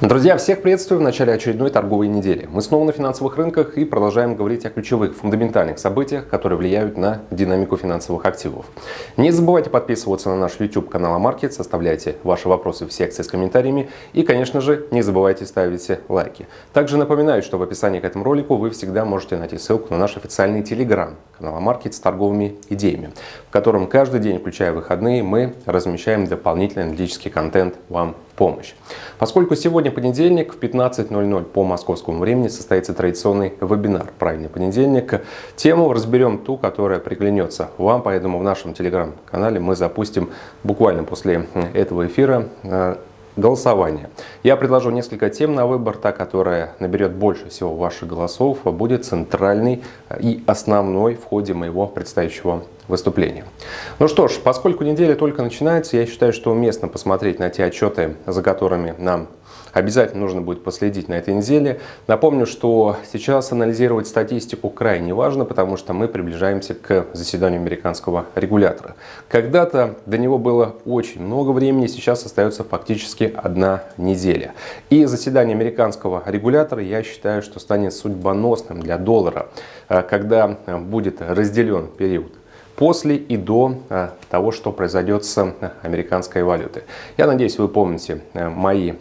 Друзья, всех приветствую в начале очередной торговой недели. Мы снова на финансовых рынках и продолжаем говорить о ключевых фундаментальных событиях, которые влияют на динамику финансовых активов. Не забывайте подписываться на наш YouTube канал Амаркет, составляйте ваши вопросы в секции с комментариями и, конечно же, не забывайте ставить лайки. Также напоминаю, что в описании к этому ролику вы всегда можете найти ссылку на наш официальный телеграм канал Амаркет с торговыми идеями, в котором каждый день, включая выходные, мы размещаем дополнительный аналитический контент вам помощь. Поскольку сегодня понедельник в 15.00 по московскому времени состоится традиционный вебинар «Правильный понедельник», тему разберем ту, которая приглянется вам, поэтому в нашем телеграм-канале мы запустим буквально после этого эфира э, голосование. Я предложу несколько тем на выбор. Та, которая наберет больше всего ваших голосов, будет центральной и основной в ходе моего предстоящего выступления. Ну что ж, поскольку неделя только начинается, я считаю, что уместно посмотреть на те отчеты, за которыми нам обязательно нужно будет последить на этой неделе. Напомню, что сейчас анализировать статистику крайне важно, потому что мы приближаемся к заседанию американского регулятора. Когда-то до него было очень много времени, сейчас остается фактически одна неделя. И заседание американского регулятора, я считаю, что станет судьбоносным для доллара, э, когда будет разделен период после и до э, того, что произойдет с американской валютой. Я надеюсь, вы помните э, мои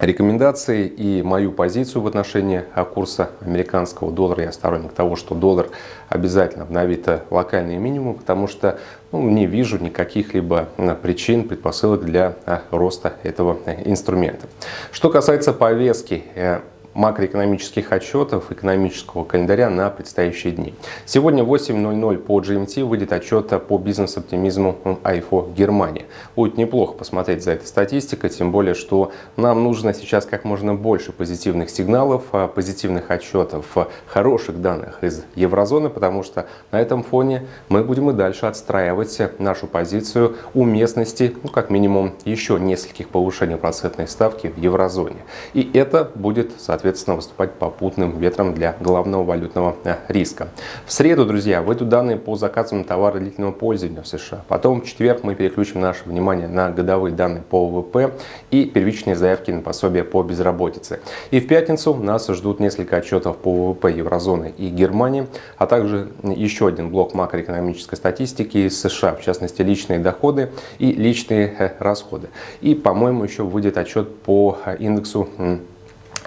рекомендации и мою позицию в отношении курса американского доллара. Я сторонник того, что доллар обязательно обновит локальные минимумы, потому что ну, не вижу никаких либо причин, предпосылок для роста этого инструмента. Что касается повестки э, макроэкономических отчетов экономического календаря на предстоящие дни. Сегодня в 8.00 по GMT выйдет отчет по бизнес-оптимизму АИФО Германии. Будет неплохо посмотреть за этой статистикой, тем более, что нам нужно сейчас как можно больше позитивных сигналов, а, позитивных отчетов, хороших данных из еврозоны, потому что на этом фоне мы будем и дальше отстраивать нашу позицию уместности, ну, как минимум, еще нескольких повышений процентной ставки в еврозоне. И это будет, соответственно, соответственно, выступать попутным ветром для главного валютного э, риска. В среду, друзья, выйдут данные по заказам товара длительного пользования в США. Потом в четверг мы переключим наше внимание на годовые данные по ВВП и первичные заявки на пособие по безработице. И в пятницу нас ждут несколько отчетов по ВВП еврозоны и Германии, а также еще один блок макроэкономической статистики из США, в частности личные доходы и личные э, расходы. И, по-моему, еще выйдет отчет по э, индексу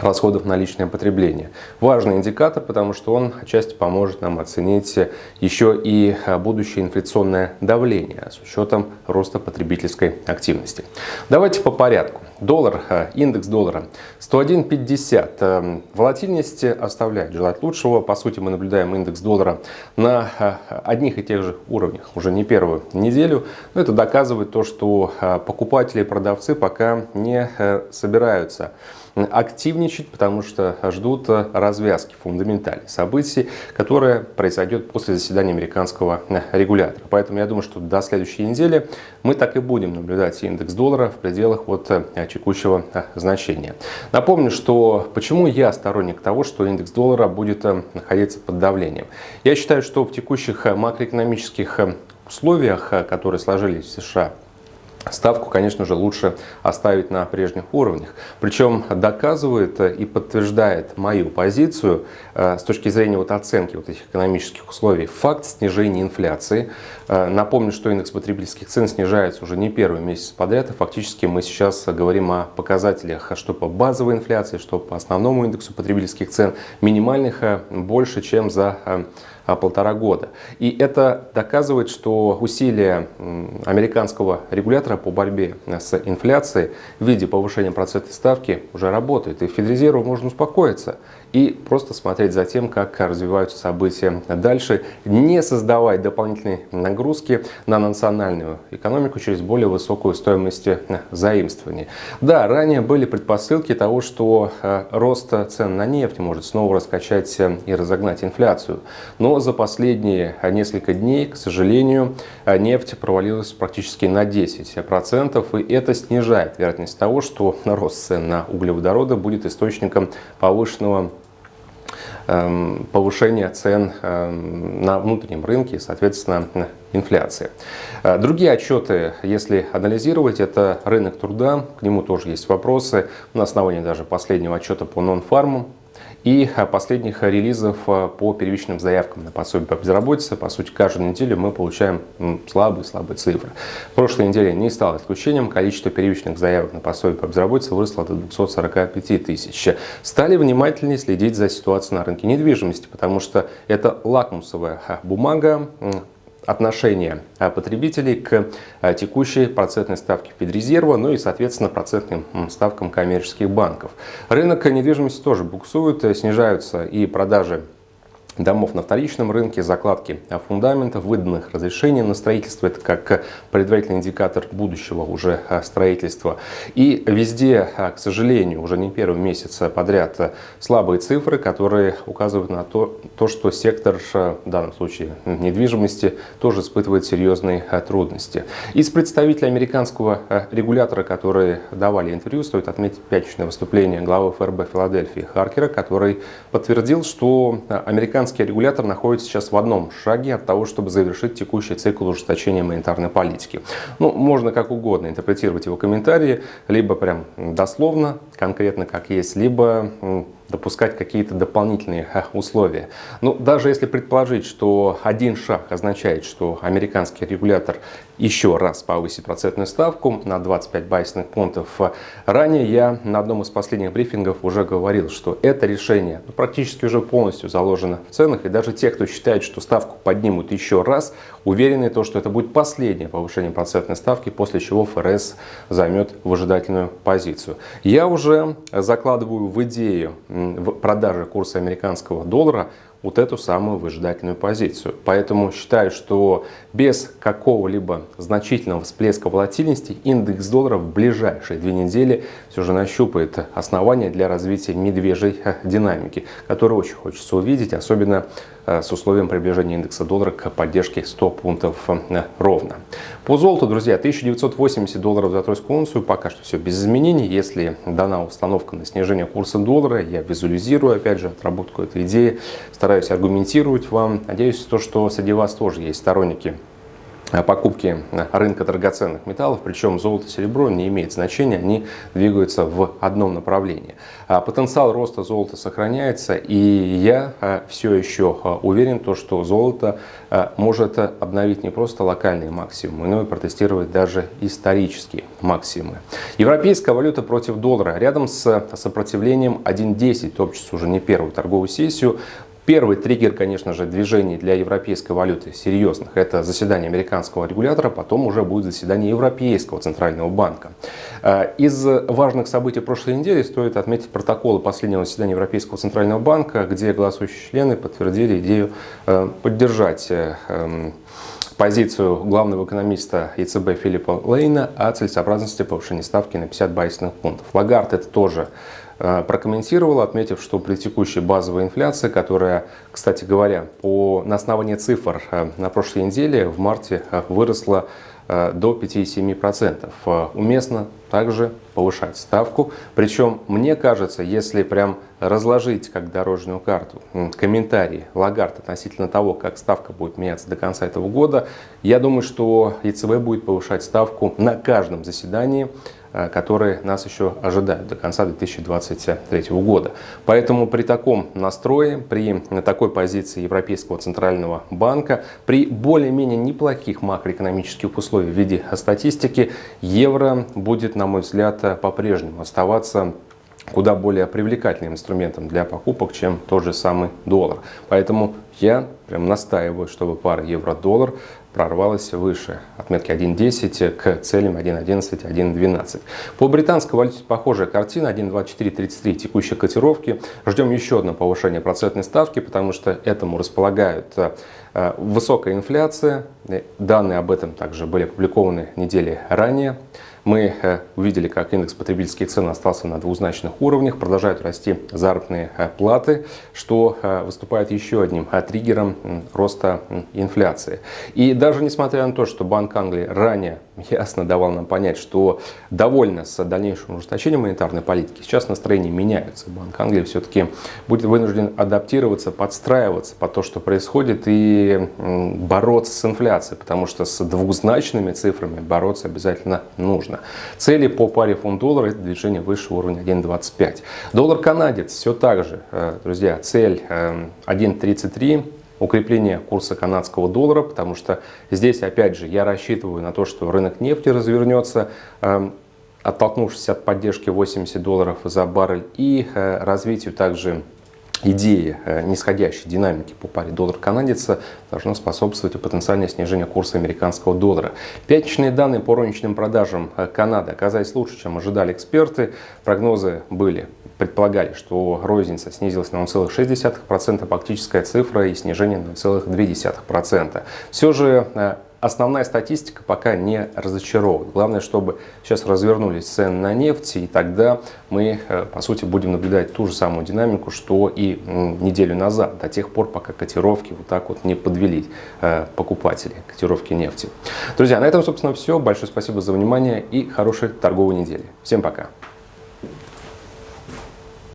расходов на личное потребление. Важный индикатор, потому что он отчасти поможет нам оценить еще и а, будущее инфляционное давление с учетом роста потребительской активности. Давайте по порядку. Доллар, а, индекс доллара 101.50. Эм, волатильность оставляет желать лучшего. По сути, мы наблюдаем индекс доллара на а, одних и тех же уровнях уже не первую неделю. Но это доказывает то, что покупатели и продавцы пока не собираются активничать, потому что ждут развязки фундаментальных событий, которая произойдет после заседания американского регулятора. Поэтому я думаю, что до следующей недели мы так и будем наблюдать индекс доллара в пределах вот текущего значения. Напомню, что почему я сторонник того, что индекс доллара будет находиться под давлением. Я считаю, что в текущих макроэкономических условиях, которые сложились в США Ставку, конечно же, лучше оставить на прежних уровнях. Причем доказывает и подтверждает мою позицию э, с точки зрения вот оценки вот этих экономических условий факт снижения инфляции. Э, напомню, что индекс потребительских цен снижается уже не первый месяц подряд. И фактически мы сейчас говорим о показателях что по базовой инфляции, что по основному индексу потребительских цен минимальных э, больше, чем за полтора года. И это доказывает, что усилия американского регулятора по борьбе с инфляцией в виде повышения процентной ставки уже работают. И Федрезерву можно успокоиться и просто смотреть за тем, как развиваются события дальше, не создавать дополнительные нагрузки на национальную экономику через более высокую стоимость заимствований. Да, ранее были предпосылки того, что э, рост цен на нефть может снова раскачать э, и разогнать инфляцию. Но за последние несколько дней, к сожалению, э, нефть провалилась практически на 10%, и это снижает вероятность того, что рост цен на углеводороды будет источником повышенного Эм, повышение цен эм, на внутреннем рынке, соответственно, инфляции. Другие отчеты, если анализировать, это рынок труда, к нему тоже есть вопросы. На основании даже последнего отчета по нон-фарму и последних релизов э, по первичным заявкам на пособие по безработице. По сути, каждую неделю мы получаем слабые-слабые цифры. Прошлой неделе не стало исключением. Количество первичных заявок на пособие по безработице выросло до 245 тысяч. Стали внимательнее следить за ситуацией на рынке недвижимости, потому что это лакмусовая бумага, отношение а, потребителей к а, текущей процентной ставке Федрезерва, ну и, соответственно, процентным ставкам коммерческих банков. Рынок недвижимости тоже буксует, снижаются и продажи домов на вторичном рынке, закладки фундаментов, выданных разрешений на строительство. Это как предварительный индикатор будущего уже а, строительства. И везде, а, к сожалению, уже не первый месяц подряд слабые цифры, которые указывают на то, то что сектор, а, в данном случае недвижимости, тоже испытывает серьезные трудности. Из представителей американского регулятора, которые давали интервью, стоит отметить пятничное выступление главы ФРБ Филадельфии Харкера, который подтвердил, что американцы американский регулятор находится сейчас в одном шаге от того, чтобы завершить текущий цикл ужесточения монетарной политики. Ну, можно как угодно интерпретировать его комментарии, либо прям дословно, конкретно как есть, либо допускать какие-то дополнительные условия. Ну, даже если предположить, что один шаг означает, что американский регулятор еще раз повысит процентную ставку на 25 байсных пунктов, ранее я на одном из последних брифингов уже говорил, что это решение ну, практически уже полностью заложено в ценах, и даже те, кто считает, что ставку поднимут еще раз, уверены, то, что это будет последнее повышение процентной ставки, после чего ФРС займет выжидательную позицию. Я уже закладываю в идею в продаже курса американского доллара вот эту самую выжидательную позицию. Поэтому считаю, что без какого-либо значительного всплеска волатильности индекс доллара в ближайшие две недели все же нащупает основания для развития медвежьей динамики, которую очень хочется увидеть, особенно с условием приближения индекса доллара к поддержке 100 пунктов э, ровно. По золоту, друзья, 1980 долларов за тройскую унцию. Пока что все без изменений. Если дана установка на снижение курса доллара, я визуализирую, опять же, отработку этой идеи, стараюсь аргументировать вам. Надеюсь, то, что среди вас тоже есть сторонники Э, покупки рынка драгоценных металлов, причем золото и серебро не имеет значения, они двигаются в одном направлении. А потенциал роста золота сохраняется, и я э, все еще э, уверен, то, что золото может обновить не просто локальные максимумы, но и протестировать даже исторические максимумы. Европейская валюта против доллара рядом с сопротивлением 1.10 топчется уже не первую торговую сессию. Первый триггер, конечно же, движений для европейской валюты серьезных – это заседание американского регулятора, потом уже будет заседание Европейского центрального банка. Э, из важных событий прошлой недели стоит отметить протоколы последнего заседания Европейского центрального банка, где голосующие члены подтвердили идею э, поддержать э, эм, позицию главного экономиста ЕЦБ Филиппа Лейна о целесообразности повышения ставки на 50 байсных пунктов. Лагард это тоже прокомментировала, отметив, что при текущей базовой инфляции, которая, кстати говоря, по, на основании цифр э, на прошлой неделе в марте э, выросла до 5,7%. Уместно также повышать ставку. Причем, мне кажется, если прям разложить как дорожную карту комментарии Лагард относительно того, как ставка будет меняться до конца этого года, я думаю, что ЕЦБ будет повышать ставку на каждом заседании Э, которые нас еще ожидают до конца 2023 года. Поэтому при таком настрое, при такой позиции Европейского центрального банка, при более-менее неплохих макроэкономических условиях в виде статистики, евро будет, на мой взгляд, по-прежнему оставаться куда более привлекательным инструментом для покупок, чем тот же самый доллар. Поэтому я прям настаиваю, чтобы пара евро-доллар прорвалась выше отметки 1.10 к целям 1.11, 1.12. По британской валюте похожая картина 1.2433 текущей котировки. Ждем еще одно повышение процентной ставки, потому что этому располагают э, высокая инфляция. Данные об этом также были опубликованы недели ранее. Мы э, увидели, как индекс потребительских цен остался на двузначных уровнях, продолжают расти заработные э, платы, что э, выступает еще одним триггером роста инфляции. И даже несмотря на то, что Банк Англии ранее ясно давал нам понять, что довольно с дальнейшим ужесточением монетарной политики. Сейчас настроения меняются. Банк Англии все-таки будет вынужден адаптироваться, подстраиваться под то, что происходит, и бороться с инфляцией, потому что с двузначными цифрами бороться обязательно нужно. Цели по паре фунт-доллар – это движение выше уровня 1.25. Доллар-канадец все так же, э, друзья, цель 1.33 э, укрепление курса канадского доллара, потому что здесь, опять же, я рассчитываю на то, что рынок нефти развернется, эм, оттолкнувшись от поддержки 80 долларов за баррель и э, развитию также идеи э, нисходящей динамики по паре доллар-канадец должно способствовать и потенциальное снижение курса американского доллара. Пятничные данные по розничным продажам э, Канады оказались лучше, чем ожидали эксперты. Прогнозы были предполагали, что розница снизилась на 0,6%, фактическая цифра и снижение на 0,2%. Все же э, основная статистика пока не разочаровывает. Главное, чтобы сейчас развернулись цены на нефть, и тогда мы, э, по сути, будем наблюдать ту же самую динамику, что и неделю назад, до тех пор, пока котировки вот так вот не подвели э, покупатели котировки нефти. Друзья, на этом, собственно, все. Большое спасибо за внимание и хорошей торговой недели. Всем пока!